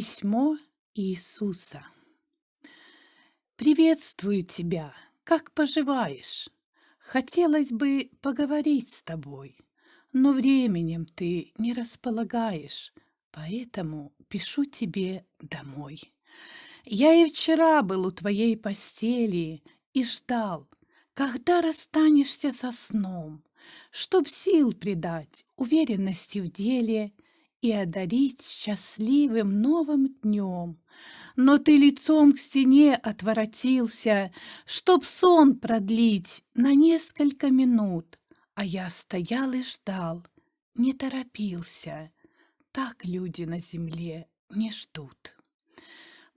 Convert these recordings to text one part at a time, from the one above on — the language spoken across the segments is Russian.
Письмо Иисуса. Приветствую тебя. Как поживаешь? Хотелось бы поговорить с тобой, но временем ты не располагаешь, поэтому пишу тебе домой. Я и вчера был у твоей постели и ждал, когда расстанешься со сном, чтоб сил придать, уверенности в деле и одарить счастливым новым днем. Но ты лицом к стене отворотился, чтоб сон продлить на несколько минут, а я стоял и ждал, не торопился. Так люди на земле не ждут.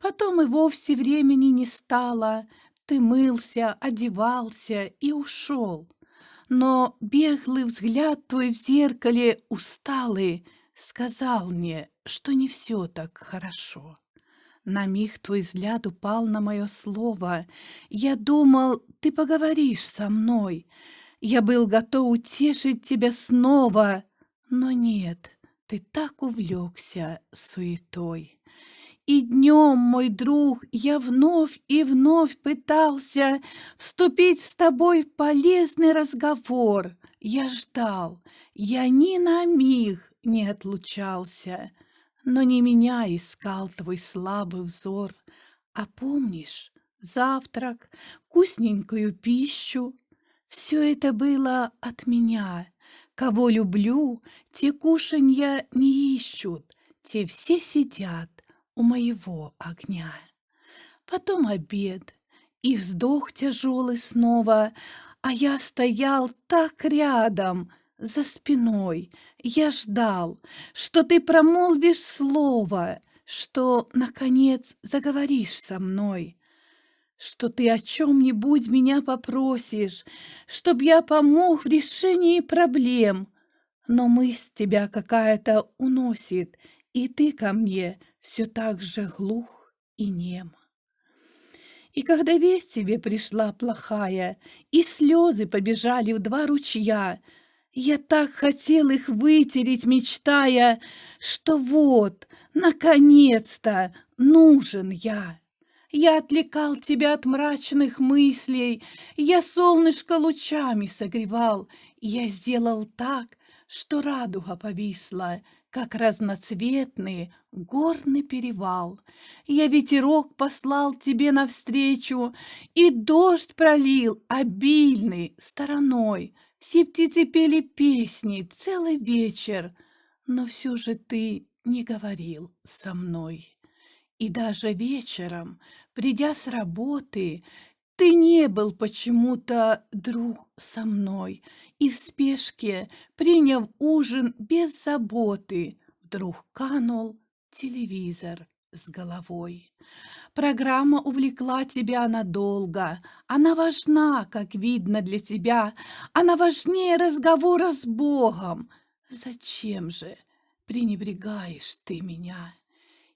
Потом и вовсе времени не стало, ты мылся, одевался и ушел. Но беглый взгляд твой в зеркале усталый сказал мне, что не все так хорошо. На миг твой взгляд упал на мое слово. Я думал, ты поговоришь со мной. Я был готов утешить тебя снова, но нет, ты так увлекся суетой. И днем, мой друг, я вновь и вновь пытался вступить с тобой в полезный разговор. Я ждал, я ни на миг не отлучался, но не меня искал твой слабый взор. А помнишь, завтрак, вкусненькую пищу, все это было от меня. Кого люблю, те кушанья не ищут, те все сидят у моего огня. Потом обед и вздох тяжелый снова, а я стоял так рядом — за спиной. Я ждал, что ты промолвишь слово, что, наконец, заговоришь со мной, что ты о чем-нибудь меня попросишь, чтоб я помог в решении проблем. Но мысль тебя какая-то уносит, и ты ко мне все так же глух и нем. И когда весть тебе пришла плохая, и слезы побежали в два ручья — я так хотел их вытереть, мечтая, что вот, наконец-то, нужен я. Я отвлекал тебя от мрачных мыслей, я солнышко лучами согревал, я сделал так, что радуга повисла, как разноцветный горный перевал. Я ветерок послал тебе навстречу, и дождь пролил обильный стороной, все птицы пели песни целый вечер, но все же ты не говорил со мной. И даже вечером, придя с работы, ты не был почему-то друг со мной, и в спешке, приняв ужин без заботы, вдруг канул телевизор с головой. Программа увлекла тебя надолго. Она важна, как видно для тебя. Она важнее разговора с Богом. Зачем же пренебрегаешь ты меня?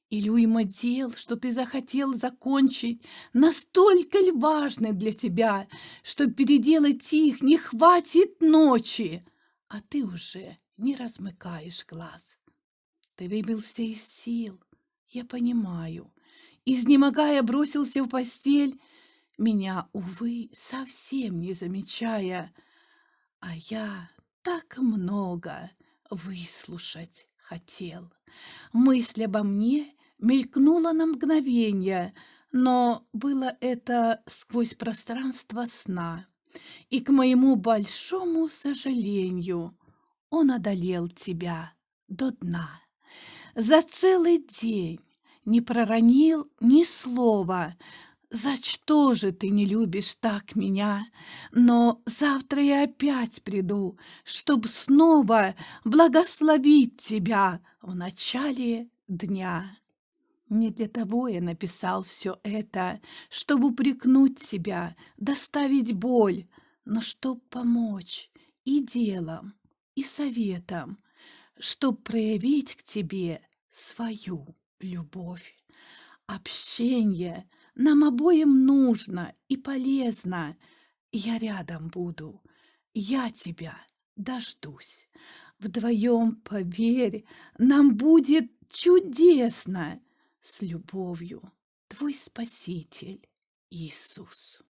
Или уйма дел, что ты захотел закончить, настолько ли важны для тебя, что переделать их не хватит ночи, а ты уже не размыкаешь глаз. Ты выбился из сил, я понимаю. Изнемогая, бросился в постель, меня, увы, совсем не замечая. А я так много выслушать хотел. Мысль обо мне мелькнула на мгновение, но было это сквозь пространство сна. И к моему большому сожалению он одолел тебя до дна. За целый день не проронил ни слова. За что же ты не любишь так меня? Но завтра я опять приду, чтоб снова благословить тебя в начале дня. Не для того я написал все это, чтобы упрекнуть тебя, доставить боль, но чтоб помочь и делом, и советом, чтоб проявить к тебе свою любовь. Общение нам обоим нужно и полезно. Я рядом буду, я тебя дождусь. Вдвоем, поверь, нам будет чудесно. С любовью, твой Спаситель Иисус.